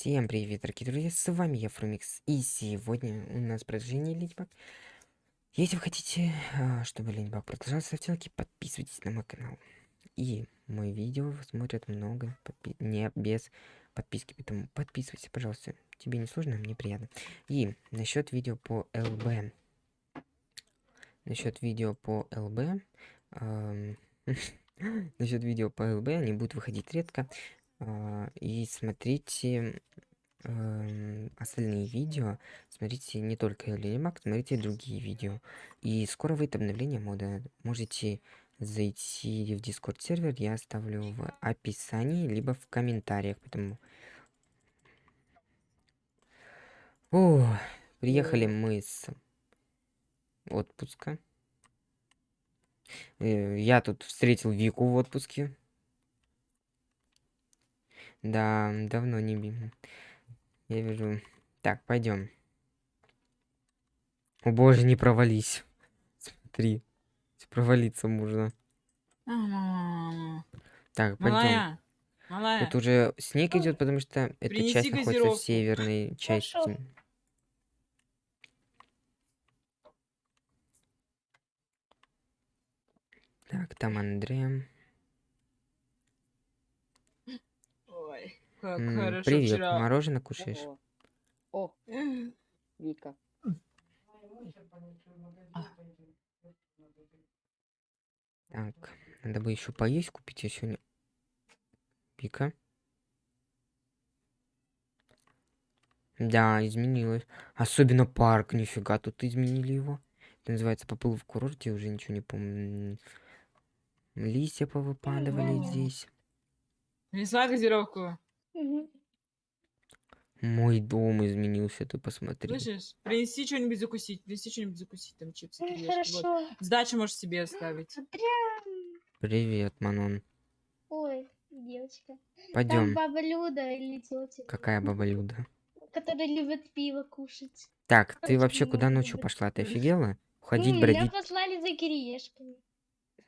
Всем привет, дорогие друзья, с вами я, Фрумикс, и сегодня у нас продолжение Ледибак. Если вы хотите, а, чтобы Ледибак продолжался, ставьте лайки, подписывайтесь на мой канал. И мой видео смотрят много, подпи не без подписки, поэтому подписывайся, пожалуйста. Тебе не сложно, мне приятно. И насчет видео по ЛБ. Насчет видео по ЛБ. Насчет видео по ЛБ, они будут выходить редко. А, и смотрите остальные видео. Смотрите не только Лилимак, смотрите другие видео. И скоро выйдет обновление мода. Можете зайти в Discord сервер, я оставлю в описании, либо в комментариях. Поэтому... О, приехали мы с отпуска. Э, я тут встретил Вику в отпуске. Да, давно не. Я вижу. Так, пойдем. О боже, не провались. Смотри. Провалиться можно. Так, пойдем. Малая. Тут уже снег идет, потому что эта Принеси часть находится в северной части. Так, там Андрея. Как М, хорошо Привет, вчера. мороженое кушаешь? О, Вика. Так, надо бы еще поесть купить, я сегодня... Вика? Да, изменилось. Особенно парк, нифига, тут изменили его. Это называется поплыл в курорте, уже ничего не помню. Листья повыпадывали здесь. Принесла газировку. Мой дом изменился, ты посмотри. Слышишь? Принеси что-нибудь закусить. Принеси что-нибудь закусить, там чипсы. Ой, кириешки, вот. Хорошо. Сдачу можешь себе оставить. Прям. Привет, Манон. Ой, девочка. Там Пойдем. баба Люда или тетя, Какая баба Люда? которая любит пиво кушать. Так, ты Очень вообще куда ночью пошла? Ты офигела? Ходить, Ну, меня бродить? послали за кириешками.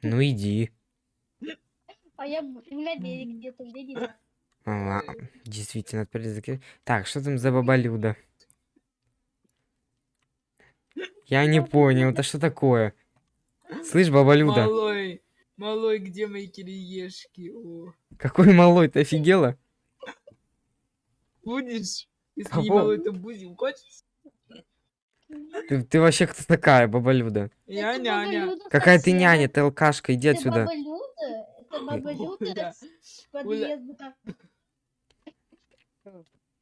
Ну иди. А я б- на берег где-то, где не знаю. А, действительно, отправили за ки- Так, что там за баба Люда? Я не понял, это что такое? Слышь, баба Люда, Малой, малой, где мои кириешки? О. какой малой, ты офигела? Будешь? Если Кого? не малой, то будем. Хочешь? Ты, ты вообще кто такая, баба Люда? Я Это няня. Люда Какая ты няня, ты алкашка, иди Это отсюда. баба Люда? Это баба Люда Оля, с подъезда.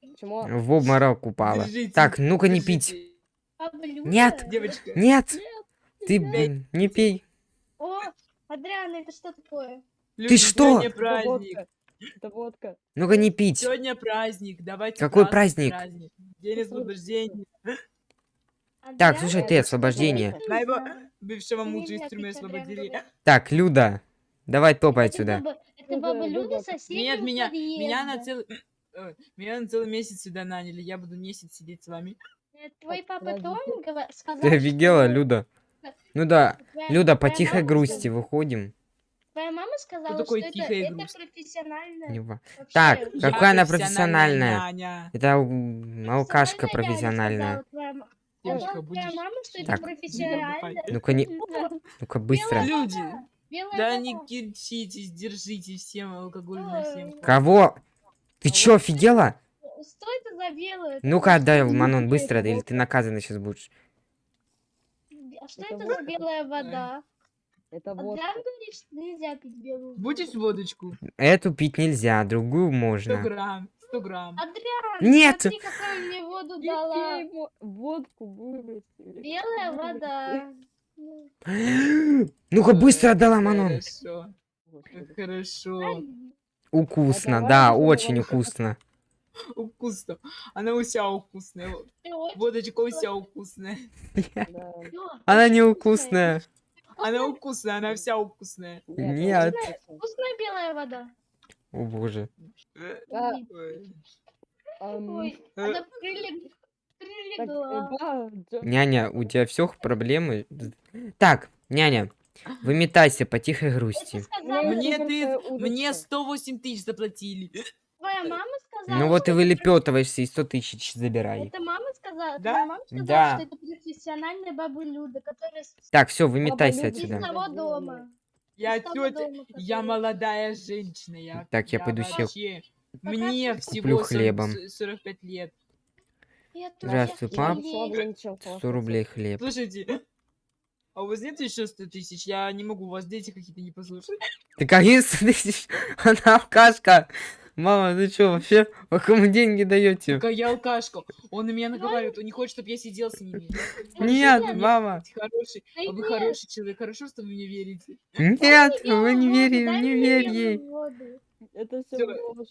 Почему? В обморок упала. Держите, Так, ну-ка не пить. Нет. Девочка. Нет, ты, Нет. блин, не пей. О, Адриана, это что такое? Люди, что? Сегодня Это праздник. водка. Это водка. Ну-ка не пить. Сегодня праздник. Давайте Какой праздновать праздник? День освобождения. Так, слушай, ты, что освобождение. Моего бывшего мужа из тюрьмы освободили. Так, Люда, давай топай Это отсюда. баба- Это баба Люда соседи Нет, меня, меня на целый... Ой, Меня на целый месяц сюда наняли. Я буду месяц сидеть с вами. Э, Твой папа. Том сказал, Ты офигела, что Люда? Ну да, твоя- Люда, по тихой грусти выходим. Твоя мама сказала, такое что это, это профессиональная. Не вообще Так, профессиональная как- Какая Я она профессиональная? няня. Это алкашка профессиональная. ма- Девочка, сказала твоя будешь... мама, что это Так. профессиональная. Ну-ка не, ну-ка быстро. Люди, Белая да не кирчитесь, держите всем алкоголь всем. Кого? Ты чё, офигела? Что это за белая? Ну-ка отдай, Манон, быстро, или ты наказана сейчас будешь. А что Это за белая вода? Это Адриан водка. говорит, что нельзя пить белую воду. Будешь водочку? Эту пить нельзя, другую 100 можно. грамм, 100 грамм. Адриан, Нет! смотри, какую мне воду Не дала. пей во- водку выбросили. Белая вода. Ну-ка быстро отдала, Манон. Хорошо, хорошо. Давай да, очень давай. вкусно. Вкусно. Она вся вкусная. Ты очень Водочка вся вкусная. Да. вкусная. Она не Очень вкусная. Она вкусная, она вся вкусная. Нет. Вкусная белая вода. О боже. Няня, у тебя все проблемы? Так, няня, выметайся по тихой грусти. Мне ты, мне 108 тысяч заплатили. твоя мама сказала, Ну вот и вылепетываешься и 100 тысяч забирай. Это мама сказала? Да? Твоя мама сказала, Да. что это профессиональная баба Люда, которая Так, все, выметайся из отсюда. того дома. Я Из тетя, дома, я молодая женщина. Я, Так, я пойду себе вообще- Мне Куплю всего хлебом. 40 45 лет. Я Здравствуй, пап. ей- Слава ничего 100 рублей хлеб. Слушайте, а у вас нет еще 100 тысяч? Я не могу, у вас дети какие-то не послушать. Ты какие 100 тысяч? Она алкашка. Мама, ты что, вообще? Кому деньги даете? Какая я алкашка. Он на меня наговаривает, он не хочет, чтобы я сидел с ними. Нет, мама. Хороший, а вы хороший человек, хорошо, что вы мне верите. Нет, Дай вы не верите, дай не верь ей. Это все.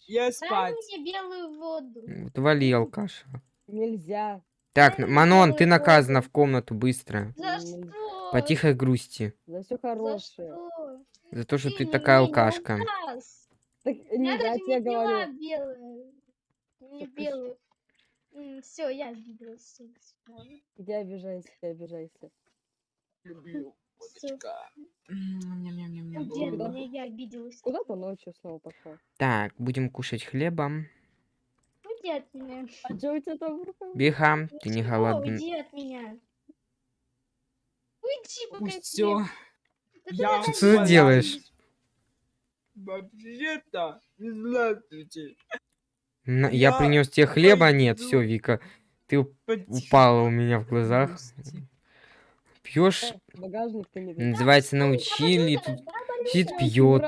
Я Дай спать. мне белую воду. Вот вали, алкаша. Нельзя. Так, Манон, ты наказана в комнату быстро. За что? По тихой грусти. За все За хорошее. что? За то, что ты не- такая алкашка. указ. Так, не, Я я даже тебе не пила говорю. белую. Не ты белую. Все, я обиделась. Иди обижайся, ты обижайся. Люблю. Куда? я обиделась. Ночью снова пошел? Так, будем кушать хлебом. Уйди от меня. А что у тебя там в руках? Биха, ты не Ничего, голодный. Уйди от меня. Уйди, Пусть я все. тебе- Да ты Я меня Что ты голодный. делаешь? Вообще-то, здравствуйте. На- Я Я принес тебе хлеба, нет, пойду все, Вика. Ты Потихо- упала у меня в глазах. Пьешь, Э, называется, научили, тут сидит пьет.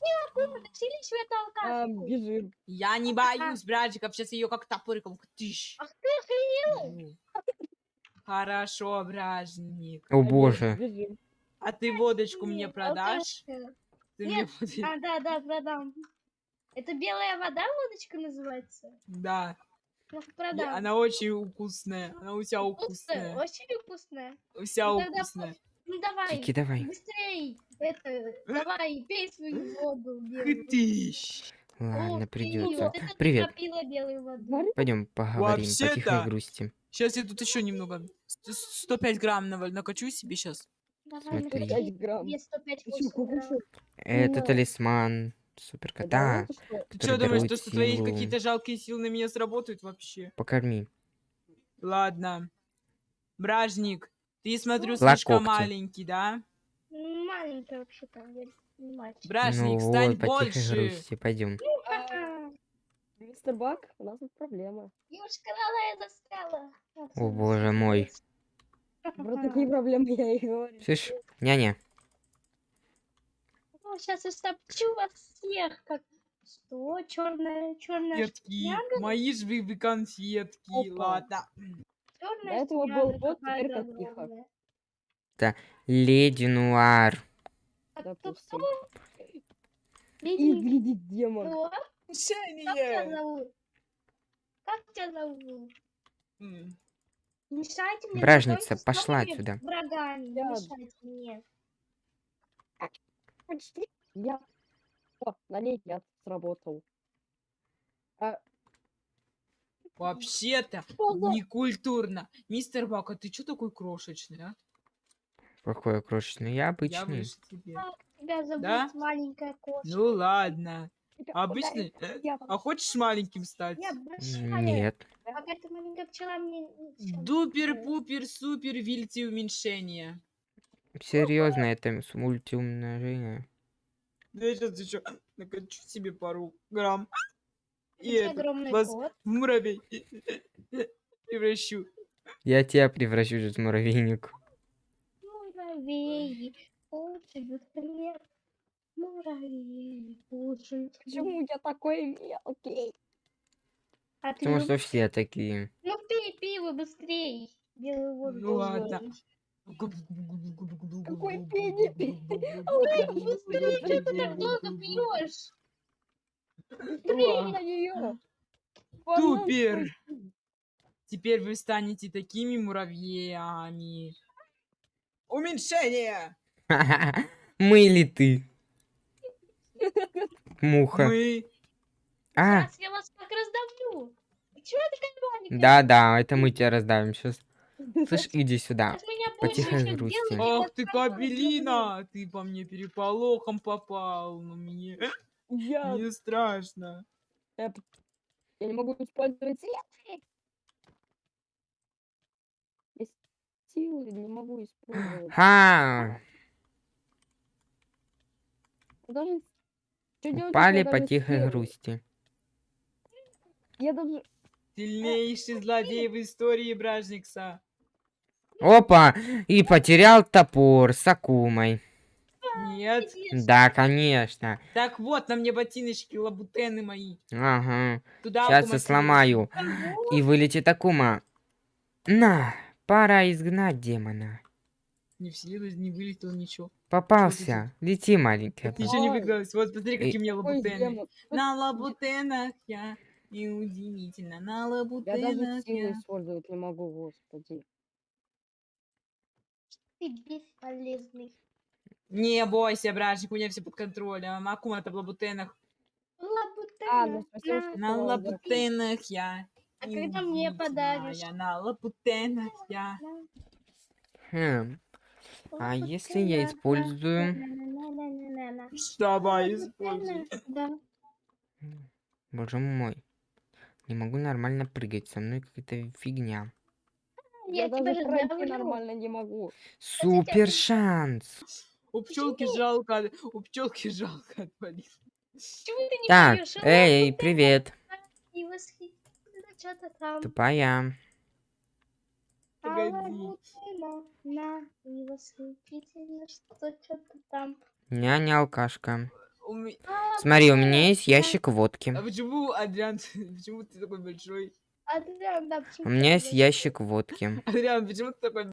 Багажник. Бражник. Тащили еще это А, бежим. Я не боюсь, братиков, сейчас ее как топориком. Тыщ. Ах ты охренел. Хорошо, бражник. О боже. Бежим. А ты водочку мне продашь? Ты Нет. мне А, да, да, продам. Это белая вода, водочка называется? Да. Я- продам. Она очень вкусная. Она у тебя Вкусная, вкусная. очень вкусная. У тебя Ну, вкусная. Ну давай, Кики, давай. быстрей. Это, давай, пей свою воду. Тыщ. Ладно, Ох, придется. Привет. Говори, Пойдем поговорим по тихой Вообще-то- грусти. Сейчас я тут еще немного. С- 105 грамм наваль- накачу себе сейчас. Давай, Смотри. накачай 5 грамм. себе 105 Ты чё, 8 грамм. Это Да. талисман суперкота. Что? Ты что думаешь, что твои какие-то жалкие силы на меня сработают вообще? Покорми. Ладно. Бражник, ты, смотрю, Ла слишком маленький, да? Ну, Маленькая вообще-то, я не мальчик. Бражник, ну стань вот, больше. грусти. Пойдем. Ха-ха. Мистер Бак, у нас тут проблема. Девушка, она я застряла. О боже мой. Про такие проблемы я и говорю. Слышь, няня. сейчас я стопчу вас всех, как... Что? Черная, черная, Конфетки. Мои же вы конфетки. Опа. Ладно. До этого был кот, теперь как тихо. Леди Нуар. Допустим. Леди, Изглядит демон. кто? Как тебя зовут? Как тебя зовут? М. Не мешайте мне. Бражница, пошла отсюда. Врагами. Я- мешайте мне. Я... О, налей яд сработал. А, Вообще-то некультурно. Мистер Бак, а ты что такой крошечный, а? Какой крошечный. Я Я обычный. выше тебе. Тебя зовут Да? маленькая кошка. Ну ладно. тебя Обычный? ударит яд. А хочешь маленьким стать? Я большая. Нет. Ты маленькая пчела мне... ничего не Дупер, сделает. пупер, супер, вильти уменьшение. Серьезно, это с- мультиумножение. Да я сейчас еще накачу себе пару грамм. И это, огромный вас кот. в муравей превращу. Я тебя превращу в муравейник. Муравьи кушают хлеб. Муравьи кушают хлеб. Почему я такой мелкий? А ты Потому что все такие. Ну пей пиво быстрей. Белую воду. Ну ладно. Какой пенни? Ой, быстрее, что ты так долго пьешь? Быстрее. Тупер. Теперь вы станете такими муравьями. Уменьшение! Мы или ты? Муха. Мы... А, Сейчас я вас так раздавлю. Чего ты такая маленькая? да-да, это мы тебя раздавим сейчас. Слышь, иди сюда. Сейчас меня по больше тихой еще грусти. Ах ты, кабелина! Ты по мне переполохом попал. Ну мне... Я, Мне страшно. я, я не могу использовать силы. Я силы не могу использовать. Ха! Я даже... Упали по тихой силы? грусти. Я даже... Сильнейший злодей в истории Бражникса. Опа! И потерял топор с Акумой. Нет. Да, конечно. Так вот, на мне ботиночки, лабутены мои. Ага. Туда Сейчас я сломаю. И вылетит Акума. На, пора изгнать демона. Не в силу, не вылетел ничего. Попался. Лети, маленькая. Так ничего не Ой. выигралось. Вот смотри, какие у меня лабутены. На лабутенах я. И удивительно, на Я даже лабутенах силы я. использовать не могу, господи. Ты бесполезный. Не бойся, бражник, у меня все под контролем. Акума это в лабутенах. А, Лабутена. спасибо, на. что лабутенах я. А когда мне подаришь? удивительная, На лабутенах я. Хм. А если я использую... Давай, используй. Да. Боже мой. Не могу нормально прыгать. Со мной какая-то фигня. Я Я тебя даже пройти нормально не могу. Супер шанс. У пчелки жалко, у пчелки жалко отвалил. Почему ты не Так, поешь? эй, привет. Тупая. А Погоди. Няня алкашка. Ме- Смотри, у меня есть ящик водки. А почему, Адриан, почему ты такой большой? Адриан, да, почему У меня есть ящик водки. Адриан, почему ты такой...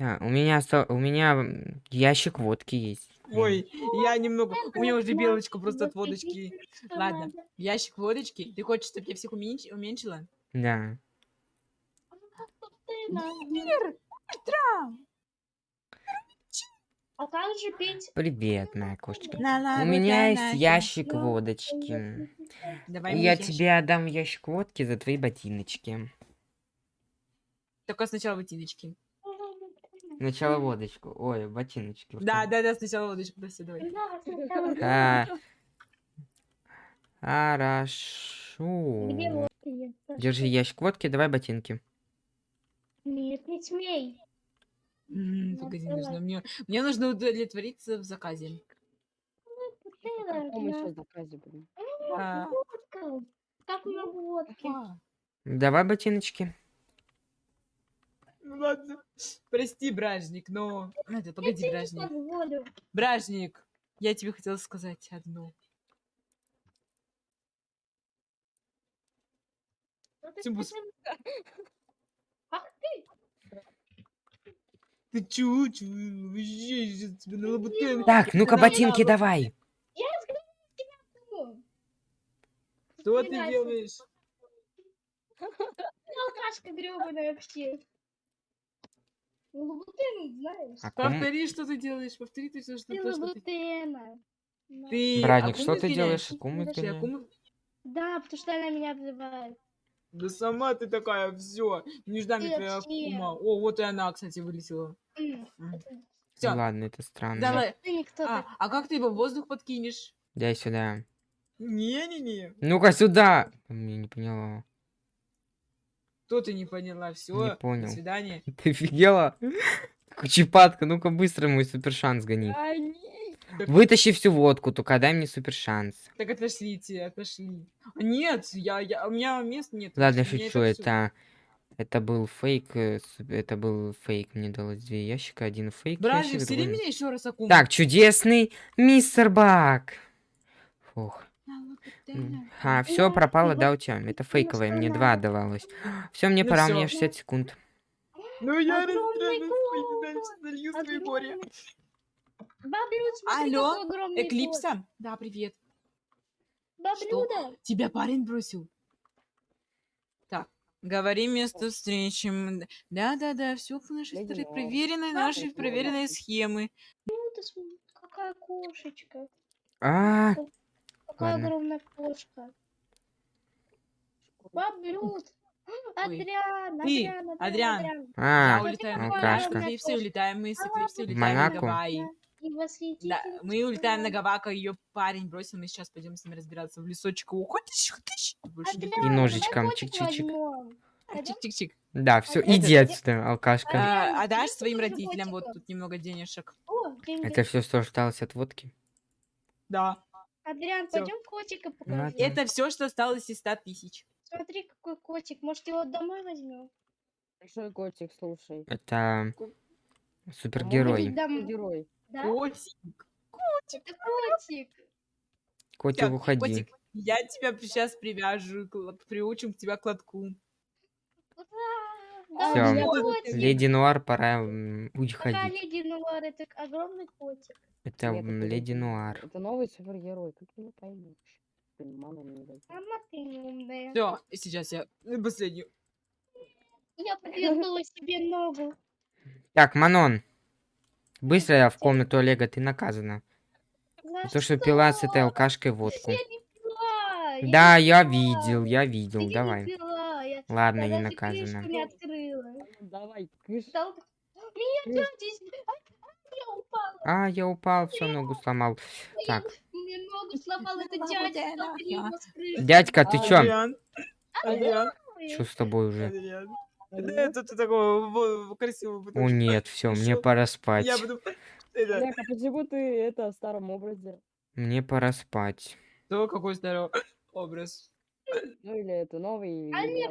Да, у меня у меня ящик водки есть. Ой, я немного... У меня уже белочка просто от водочки. Ладно. Ящик водочки? Ты хочешь, чтобы я всех уменьш- уменьшила? Да. Лабутена. А как же пить? Привет, моя кошечка. У На меня есть ящик я. водочки. Давай я ящик. тебе отдам ящик водки за твои ботиночки. Только сначала ботиночки. Сначала водочку. Ой, ботиночки. Да, да, да, сначала водочку. Да, все, давай. Да, А. Хорошо. Держи ящик водки, давай ботинки. Нет, не смей. Ну, Погоди, давай. нужно мне... Мне нужно удовлетвориться в заказе. На. заказе, блин? А. Как много водки? а, Давай ботиночки. Ладно. Прости, бражник, но... Это, погоди, Я бражник. Бражник, я тебе хотела сказать одно. Ну скажи, Ах ты! Ты чё, чё, вообще, сейчас тебе на лабутены. Так, ну-ка ботинки давай. Ну, Что ты делаешь? Алкашка гребаная вообще. Ну, Лабутена, знаешь? А Повтори, что ты делаешь. Повтори ты, что, что, Ты то, что ты... лабутена. Да. Ты Братник, Акуму что ты делаешь? Изгоняешь? Акуму- Да, потому что она меня обзывает. Да сама ты такая, все. Не ждам Ты я твоя. Акума. О, вот и она, кстати, вылетела. Все, Ладно, это странно. давай. Ты А, а как ты его в воздух подкинешь? Дай сюда. Не-не-не. Ну-ка сюда. Я не поняла. Что ты не поняла? Все, понял. до свидания. Ты офигела? Кучепатка, ну-ка быстро мой супер шанс гони. А, не. Вытащи всю водку, только дай мне супер шанс. Так отошлите, отошли. Нет, я, я, у меня мест нет. Ладно, шучу, всё. это... Это был фейк, э, это был фейк, мне далось две ящика, один фейк встели другой- меня еще раз Акуму. Так, чудесный мистер Бак. Фух. А, все пропало, да, у тебя? Это фейковое, мне два отдавалось. Все, мне Ну пора, у всё. меня 60 секунд. Ну я свои горе. Алло. Эклипса? Да, привет. Баблюда. Тебя парень бросил? Так, говори место встречи. Да-да-да, все по нашей. Лор. Проверенной нашей проверенной схемы. Какая кошечка. А, Какая Ладно. огромная кошка. Баблюд. Адриан, Ты, Адриан, Адриан. Адриан. а, Я улетаю на алкашка. Эклипсы, улетаем мы с Эклипсы, В улетаем на? Гавайи. Да, мы улетаем на. Гавака, ее парень бросил, мы сейчас пойдем с ним разбираться в лесочек. Уходишь, уходишь. И ножичком чик-чик-чик. Пойдем? Чик-чик-чик. Да, все, иди отсюда, алкашка. А, есть своим родителям вот тут немного денежек. Это все, что осталось от водки? Да. Адриан, Всё. пойдем котика покажем. Это все, что осталось из 100 тысяч. Смотри, какой котик. Может, его домой возьмем? Большой котик, слушай. Это супергерой. домой. Герой. Да? Котик. Это котик. Котик, Всё, уходи. котик, я тебя сейчас привяжу, приучим к тебя к лотку. А, Да, котик. Леди Нуар, пора м, Пока уходить. леди Нуар, это огромный котик. Это Нет, это Леди не- Нуар. Это новый супергерой, как ты не поймешь. Блин, мама не дает. Ты не. Все, сейчас я последнюю. Я подвернула себе ногу. Так, Манон. Быстро я в комнату Олега, ты наказана. За то, что пила с этой что? алкашкой водку. Я не пила. я Да, не я пила. видел, я видел, не давай. пила, я- Ладно, я не наказана. не Давай, кыш. Меня дядя... с- Ай, Я упала. А, я упал, все, ногу сломал. Так, Мне ногу сломал с крыши. дядька, ты чё? Адриан. Что с тобой уже? Алло? Это ты такого во- красивого О нет, все, мне пора спать. Я буду... Это... Олег, а почему ты это в старом образе? Мне пора спать. То какой здоровый образ. Ну или это новый? А нет?